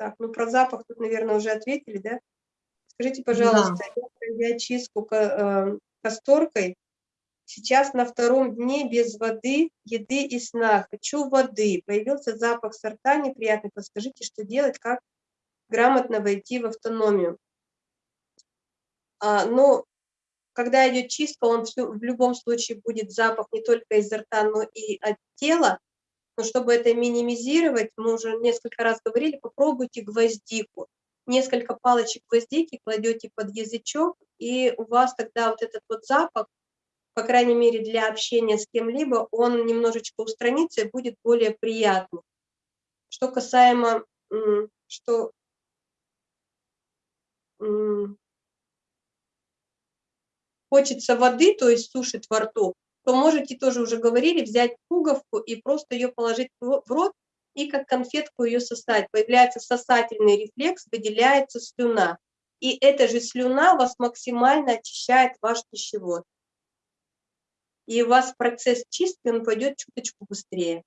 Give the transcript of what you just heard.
Так, ну про запах тут, наверное, уже ответили, да? Скажите, пожалуйста, да. я чистку э, касторкой, сейчас на втором дне без воды, еды и сна, хочу воды, появился запах сорта неприятный, подскажите, что делать, как грамотно войти в автономию. А, ну, когда идет чистка, он все, в любом случае будет запах не только изо рта, но и от тела, но чтобы это минимизировать, мы уже несколько раз говорили, попробуйте гвоздику. Несколько палочек гвоздики кладете под язычок, и у вас тогда вот этот вот запах, по крайней мере для общения с кем-либо, он немножечко устранится и будет более приятным. Что касаемо, что хочется воды, то есть сушит во рту, то можете тоже уже говорили, взять пуговку и просто ее положить в рот и как конфетку ее сосать. Появляется сосательный рефлекс, выделяется слюна. И эта же слюна вас максимально очищает ваш пищевод. И у вас процесс чистки, он пойдет чуточку быстрее.